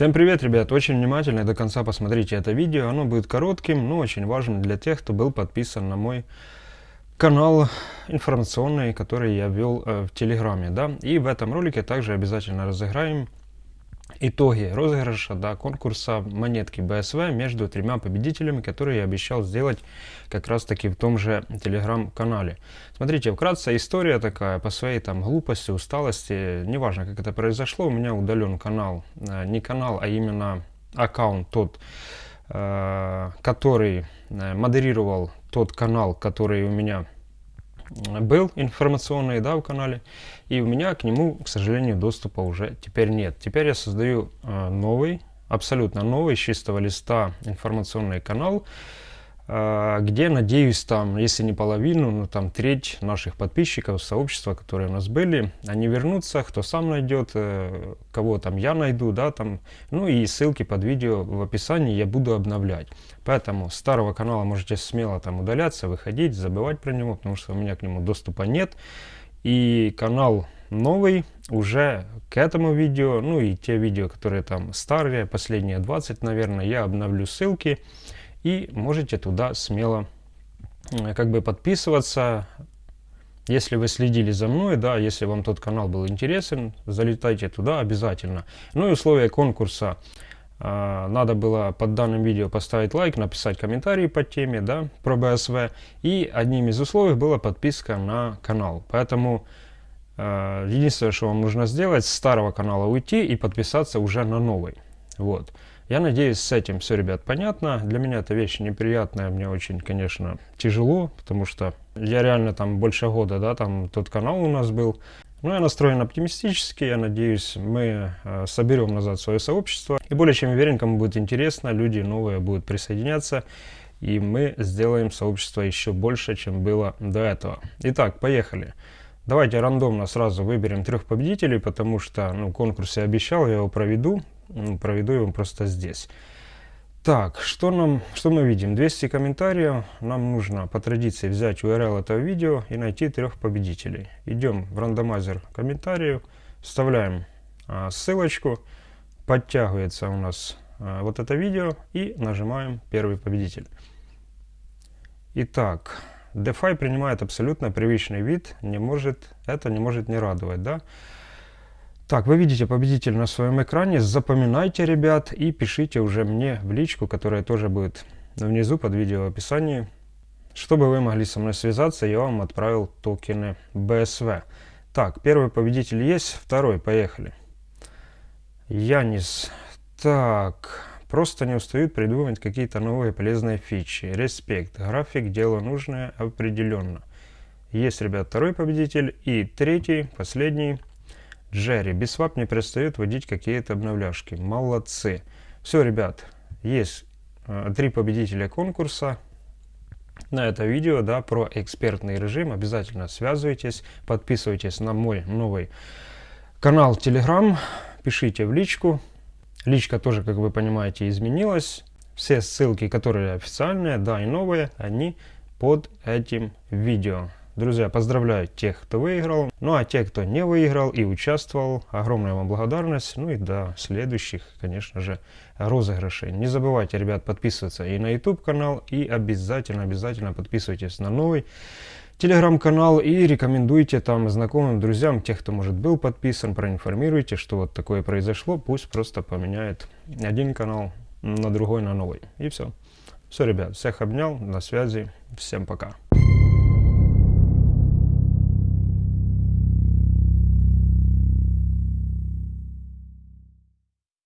Всем привет, ребят! Очень внимательно до конца посмотрите это видео. Оно будет коротким, но очень важным для тех, кто был подписан на мой канал информационный, который я вел э, в Телеграме. Да? И в этом ролике также обязательно разыграем итоги розыгрыша да, конкурса монетки БСВ между тремя победителями, которые я обещал сделать как раз таки в том же телеграм-канале. Смотрите, вкратце история такая, по своей там глупости, усталости, неважно как это произошло, у меня удален канал, э, не канал, а именно аккаунт тот, э, который э, модерировал тот канал, который у меня был информационный да, в канале, и у меня к нему, к сожалению, доступа уже теперь нет. Теперь я создаю э, новый, абсолютно новый, с чистого листа информационный канал, а, где, надеюсь, там, если не половину, но там треть наших подписчиков, сообщества, которые у нас были, они вернутся, кто сам найдет, э, кого там я найду, да, там, ну и ссылки под видео в описании я буду обновлять. Поэтому старого канала можете смело там удаляться, выходить, забывать про него, потому что у меня к нему доступа нет. И канал новый уже к этому видео, ну и те видео, которые там старые, последние 20, наверное, я обновлю ссылки и можете туда смело э, как бы подписываться. Если вы следили за мной, да, если вам тот канал был интересен, залетайте туда обязательно. Ну и условия конкурса. Э, надо было под данным видео поставить лайк, написать комментарий по теме, да, про БСВ. И одним из условий была подписка на канал. Поэтому э, единственное, что вам нужно сделать, с старого канала уйти и подписаться уже на новый. Вот. Я надеюсь, с этим все, ребят, понятно. Для меня это вещь неприятная, мне очень, конечно, тяжело, потому что я реально там больше года, да, там тот канал у нас был. Но я настроен оптимистически, я надеюсь, мы э, соберем назад свое сообщество. И более чем уверен, кому будет интересно, люди новые будут присоединяться. И мы сделаем сообщество еще больше, чем было до этого. Итак, поехали. Давайте рандомно сразу выберем трех победителей, потому что ну, конкурс я обещал, я его проведу проведу его просто здесь. Так, что, нам, что мы видим? 200 комментариев. Нам нужно по традиции взять URL этого видео и найти трех победителей. Идем в рандомайзер комментариев, вставляем а, ссылочку, подтягивается у нас а, вот это видео и нажимаем первый победитель. Итак, DeFi принимает абсолютно привычный вид, не может, это не может не радовать, да? Так, вы видите победитель на своем экране. Запоминайте, ребят, и пишите уже мне в личку, которая тоже будет внизу под видео в описании. Чтобы вы могли со мной связаться, я вам отправил токены BSV. Так, первый победитель есть, второй, поехали. Янис. Так, просто не устают придумывать какие-то новые полезные фичи. Респект, график, дело нужное определенно. Есть, ребят, второй победитель. И третий, последний, Джерри. Biswap не перестает вводить какие-то обновляшки. Молодцы. Все, ребят, есть э, три победителя конкурса на это видео, да, про экспертный режим. Обязательно связывайтесь, подписывайтесь на мой новый канал Telegram, пишите в личку. Личка тоже, как вы понимаете, изменилась. Все ссылки, которые официальные, да, и новые, они под этим видео. Друзья, поздравляю тех, кто выиграл. Ну а те, кто не выиграл и участвовал, огромная вам благодарность. Ну и до следующих, конечно же, розыгрышей. Не забывайте, ребят, подписываться и на YouTube канал, и обязательно, обязательно подписывайтесь на новый телеграм-канал и рекомендуйте там знакомым, друзьям, тех, кто, может, был подписан, проинформируйте, что вот такое произошло. Пусть просто поменяет один канал на другой, на новый. И все. Все, ребят, всех обнял, на связи, всем пока.